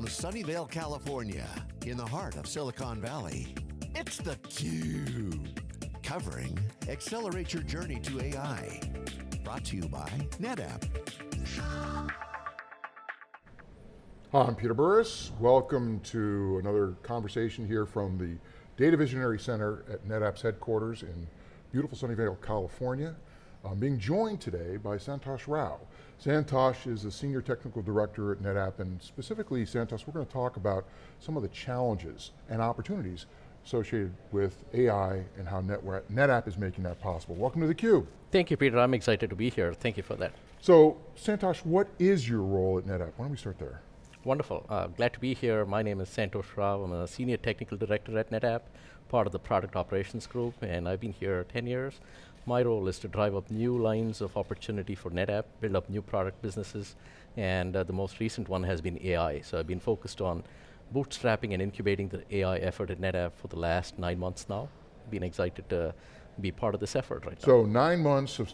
From Sunnyvale, California, in the heart of Silicon Valley, it's theCUBE. Covering Accelerate Your Journey to AI. Brought to you by NetApp. Hi, I'm Peter Burris. Welcome to another conversation here from the Data Visionary Center at NetApp's headquarters in beautiful Sunnyvale, California. I'm being joined today by Santosh Rao. Santosh is a Senior Technical Director at NetApp, and specifically, Santosh, we're going to talk about some of the challenges and opportunities associated with AI and how NetApp is making that possible. Welcome to theCUBE. Thank you, Peter, I'm excited to be here. Thank you for that. So, Santosh, what is your role at NetApp? Why don't we start there? Wonderful, uh, glad to be here. My name is Santosh Rao, I'm a Senior Technical Director at NetApp, part of the Product Operations Group, and I've been here 10 years. My role is to drive up new lines of opportunity for NetApp, build up new product businesses, and uh, the most recent one has been AI. So I've been focused on bootstrapping and incubating the AI effort at NetApp for the last nine months now. Been excited to be part of this effort right so now. So nine months of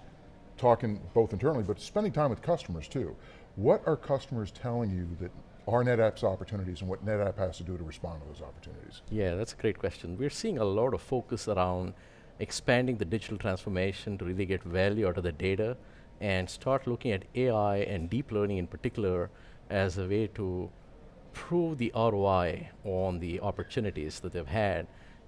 talking both internally, but spending time with customers too. What are customers telling you that are NetApp's opportunities and what NetApp has to do to respond to those opportunities? Yeah, that's a great question. We're seeing a lot of focus around expanding the digital transformation to really get value out of the data and start looking at AI and deep learning in particular as a way to prove the ROI on the opportunities that they've had.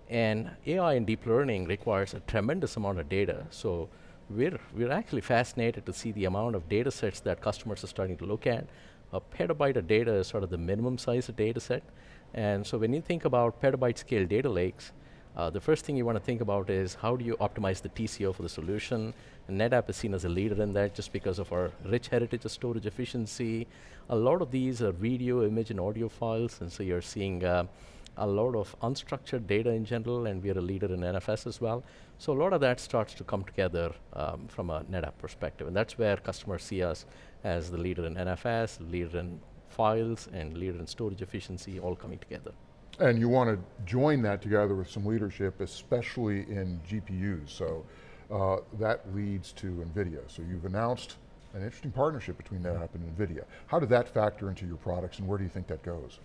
And AI and deep learning requires a tremendous amount of data. So we're, we're actually fascinated to see the amount of data sets that customers are starting to look at. A petabyte of data is sort of the minimum size of data set. And so when you think about petabyte scale data lakes, uh, the first thing you want to think about is how do you optimize the TCO for the solution? And NetApp is seen as a leader in that just because of our rich heritage of storage efficiency. A lot of these are video, image, and audio files, and so you're seeing uh, a lot of unstructured data in general, and we are a leader in NFS as well. So a lot of that starts to come together um, from a NetApp perspective, and that's where customers see us as the leader in NFS, leader in files, and leader in storage efficiency, all coming together. And you want to join that together with some leadership, especially in GPUs. So uh, that leads to NVIDIA. So you've announced an interesting partnership between NetApp and NVIDIA. How did that factor into your products and where do you think that goes?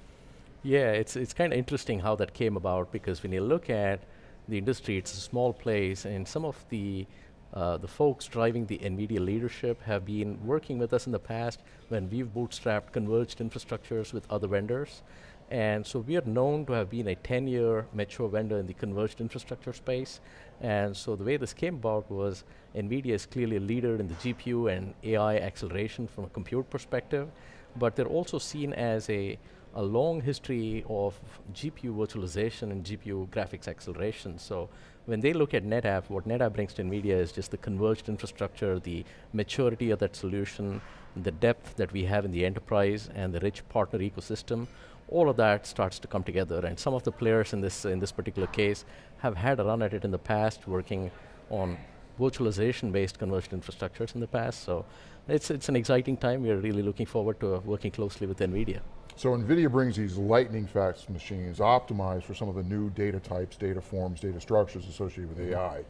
Yeah, it's, it's kind of interesting how that came about because when you look at the industry, it's a small place and some of the uh, the folks driving the NVIDIA leadership have been working with us in the past when we've bootstrapped converged infrastructures with other vendors. And so we are known to have been a 10-year mature vendor in the converged infrastructure space. And so the way this came about was NVIDIA is clearly a leader in the GPU and AI acceleration from a compute perspective, but they're also seen as a, a long history of GPU virtualization and GPU graphics acceleration. So when they look at NetApp, what NetApp brings to NVIDIA is just the converged infrastructure, the maturity of that solution, the depth that we have in the enterprise, and the rich partner ecosystem all of that starts to come together. And some of the players in this, in this particular case have had a run at it in the past, working on virtualization-based converged infrastructures in the past. So it's, it's an exciting time. We're really looking forward to working closely with NVIDIA. So NVIDIA brings these lightning fast machines optimized for some of the new data types, data forms, data structures associated with mm -hmm. AI,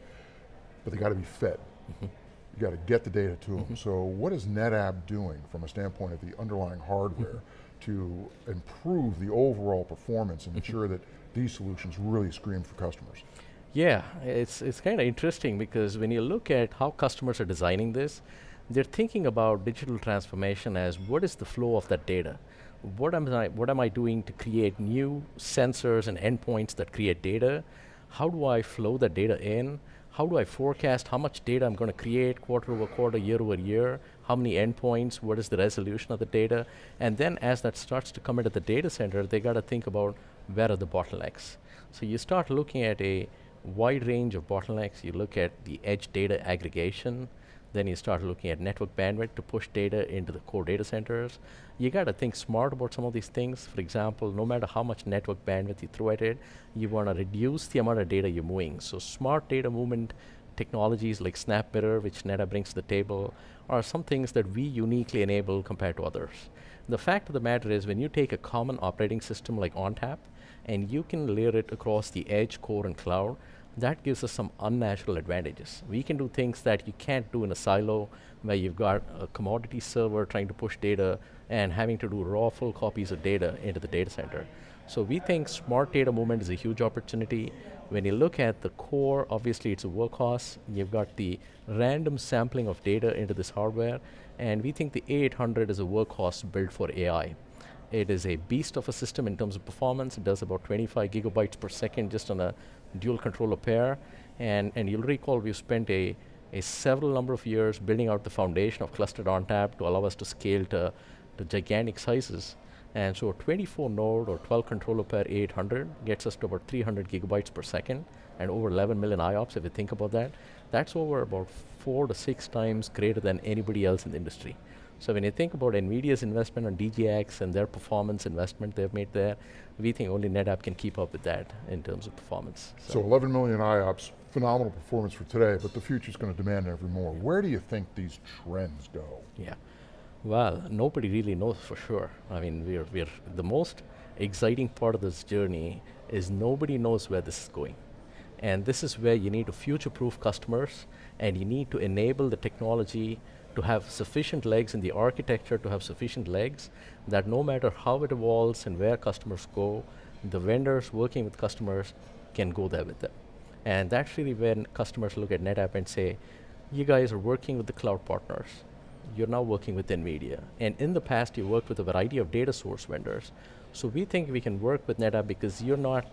but they got to be fed. Mm -hmm. You got to get the data to mm -hmm. them. So what is NetApp doing from a standpoint of the underlying hardware mm-hmm to improve the overall performance and mm-hmm. ensure that these solutions really scream for customers. Yeah, it's, it's kind of interesting because when you look at how customers are designing this, they're thinking about digital transformation as what is the flow of that data? What am I, what am I doing to create new sensors and endpoints that create data? How do I flow the data in? how do I forecast how much data I'm going to create quarter over quarter, year over year, how many endpoints, what is the resolution of the data, and then as that starts to come into the data center, they got to think about where are the bottlenecks. So you start looking at a wide range of bottlenecks, you look at the edge data aggregation, then you start looking at network bandwidth to push data into the core data centers. You got to think smart about some of these things. For example, no matter how much network bandwidth you throw at it, you want to reduce the amount of data you're moving. So smart data movement technologies like SnapMirror, which NetApp brings to the table, are some things that we uniquely enable compared to others. The fact of the matter is when you take a common operating system like ONTAP, and you can layer it across the edge, core, and cloud, that gives us some unnatural advantages. We can do things that you can't do in a silo where you've got a commodity server trying to push data and having to do raw full copies of data into the data center. So we think smart data movement is a huge opportunity. When you look at the core, obviously it's a workhorse. You've got the random sampling of data into this hardware, and we think the A800 is a workhorse built for AI. It is a beast of a system in terms of performance. It does about 25 gigabytes per second just on a dual controller pair. And, and you'll recall we've spent a, a several number of years building out the foundation of clustered ONTAP to allow us to scale to, to gigantic sizes. And so a 24 node or 12 controller pair 800 gets us to about 300 gigabytes per second and over 11 million IOPS if you think about that. That's over about four to six times greater than anybody else in the industry. So when you think about NVIDIA's investment on DGX and their performance investment they've made there, we think only NetApp can keep up with that in terms of performance. So, so 11 million IOPS, phenomenal performance for today, but the future's going to demand ever more. Where do you think these trends go? Yeah, well, nobody really knows for sure. I mean, we're, we're, the most exciting part of this journey is nobody knows where this is going. And this is where you need to future-proof customers and you need to enable the technology to have sufficient legs in the architecture, to have sufficient legs, that no matter how it evolves and where customers go, the vendors working with customers can go there with them. And that's really when customers look at NetApp and say, you guys are working with the cloud partners. You're now working with NVIDIA. And in the past, you worked with a variety of data source vendors. So we think we can work with NetApp because you're not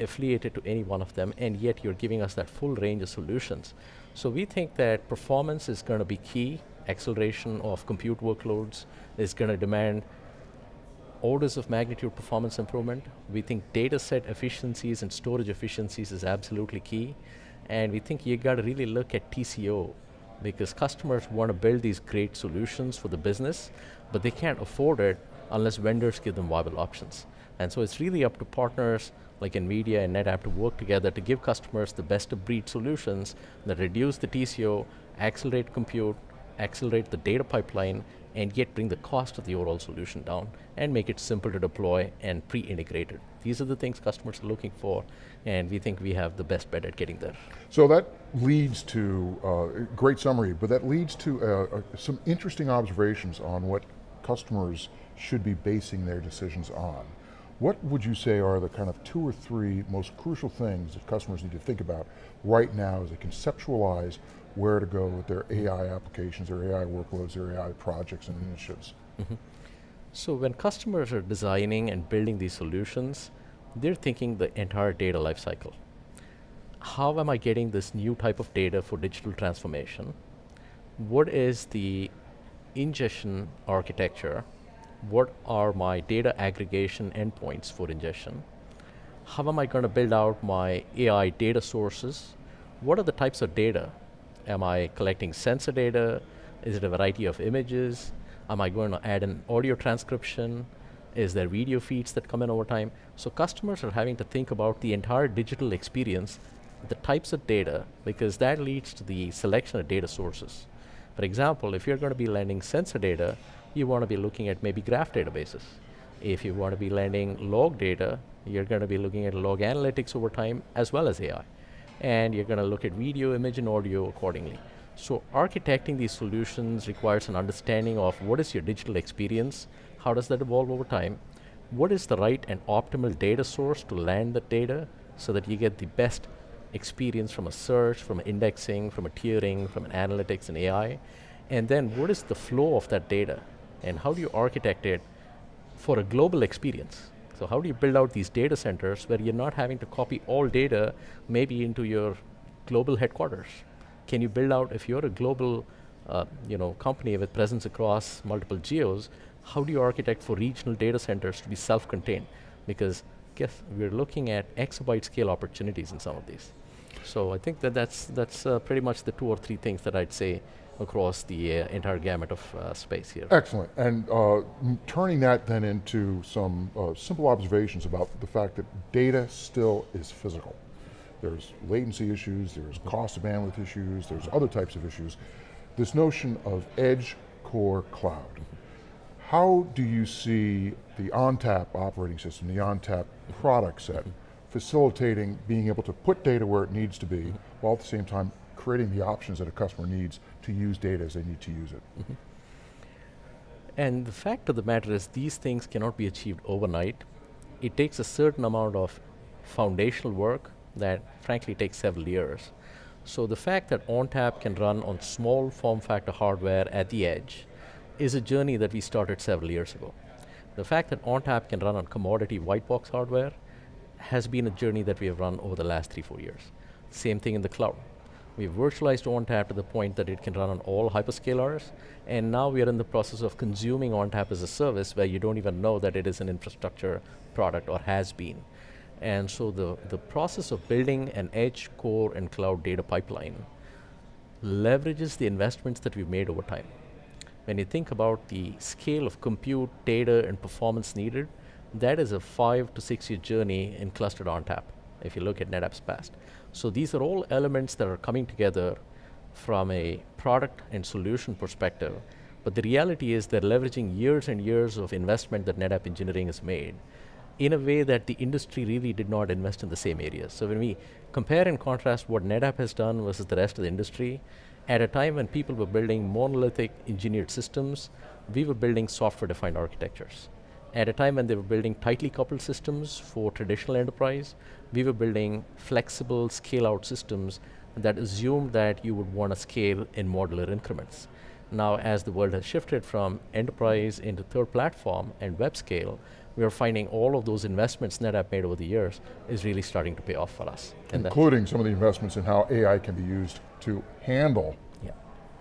affiliated to any one of them, and yet you're giving us that full range of solutions. So we think that performance is going to be key acceleration of compute workloads is going to demand orders of magnitude performance improvement. We think data set efficiencies and storage efficiencies is absolutely key. And we think you got to really look at TCO because customers want to build these great solutions for the business, but they can't afford it unless vendors give them viable options. And so it's really up to partners like NVIDIA and NetApp to work together to give customers the best of breed solutions that reduce the TCO, accelerate compute, accelerate the data pipeline, and yet bring the cost of the overall solution down and make it simple to deploy and pre-integrated. These are the things customers are looking for, and we think we have the best bet at getting there. So that leads to, uh, great summary, but that leads to uh, uh, some interesting observations on what customers should be basing their decisions on. What would you say are the kind of two or three most crucial things that customers need to think about right now as they conceptualize where to go with their AI applications, their AI workloads, their AI projects and initiatives. Mm -hmm. So when customers are designing and building these solutions, they're thinking the entire data lifecycle. How am I getting this new type of data for digital transformation? What is the ingestion architecture? What are my data aggregation endpoints for ingestion? How am I going to build out my AI data sources? What are the types of data Am I collecting sensor data? Is it a variety of images? Am I going to add an audio transcription? Is there video feeds that come in over time? So customers are having to think about the entire digital experience, the types of data, because that leads to the selection of data sources. For example, if you're going to be landing sensor data, you want to be looking at maybe graph databases. If you want to be landing log data, you're going to be looking at log analytics over time as well as AI and you're going to look at video, image, and audio accordingly. So architecting these solutions requires an understanding of what is your digital experience, how does that evolve over time, what is the right and optimal data source to land the data so that you get the best experience from a search, from indexing, from a tiering, from an analytics and AI, and then what is the flow of that data, and how do you architect it for a global experience? So how do you build out these data centers where you're not having to copy all data maybe into your global headquarters? Can you build out, if you're a global uh, you know, company with presence across multiple geos, how do you architect for regional data centers to be self-contained? Because guess we're looking at exabyte scale opportunities in some of these. So I think that that's, that's uh, pretty much the two or three things that I'd say across the uh, entire gamut of uh, space here. Excellent, and uh, turning that then into some uh, simple observations about the fact that data still is physical. There's latency issues, there's cost of bandwidth issues, there's other types of issues. This notion of edge core cloud. How do you see the ONTAP operating system, the ONTAP product set, facilitating being able to put data where it needs to be, while at the same time creating the options that a customer needs to use data as they need to use it. Mm -hmm. And the fact of the matter is these things cannot be achieved overnight. It takes a certain amount of foundational work that frankly takes several years. So the fact that ONTAP can run on small form factor hardware at the edge is a journey that we started several years ago. The fact that ONTAP can run on commodity white box hardware has been a journey that we have run over the last three, four years. Same thing in the cloud. We've virtualized ONTAP to the point that it can run on all hyperscalers, and now we are in the process of consuming ONTAP as a service where you don't even know that it is an infrastructure product or has been. And so the, the process of building an edge, core, and cloud data pipeline leverages the investments that we've made over time. When you think about the scale of compute, data, and performance needed, that is a five to six year journey in clustered ONTAP, if you look at NetApp's past. So these are all elements that are coming together from a product and solution perspective. But the reality is they're leveraging years and years of investment that NetApp engineering has made in a way that the industry really did not invest in the same areas. So when we compare and contrast what NetApp has done versus the rest of the industry, at a time when people were building monolithic engineered systems, we were building software-defined architectures. At a time when they were building tightly coupled systems for traditional enterprise, we were building flexible scale-out systems that assumed that you would want to scale in modular increments. Now, as the world has shifted from enterprise into third platform and web scale, we are finding all of those investments NetApp made over the years is really starting to pay off for us. Including some of the investments in how AI can be used to handle yeah.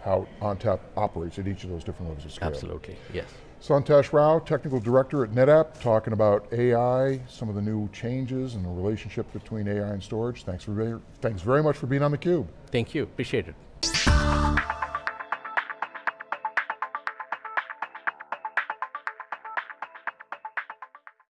how ONTAP operates at each of those different levels of scale. Absolutely, yes. Santosh Rao, Technical Director at NetApp, talking about AI, some of the new changes and the relationship between AI and storage. Thanks, for, thanks very much for being on theCUBE. Thank you, appreciate it.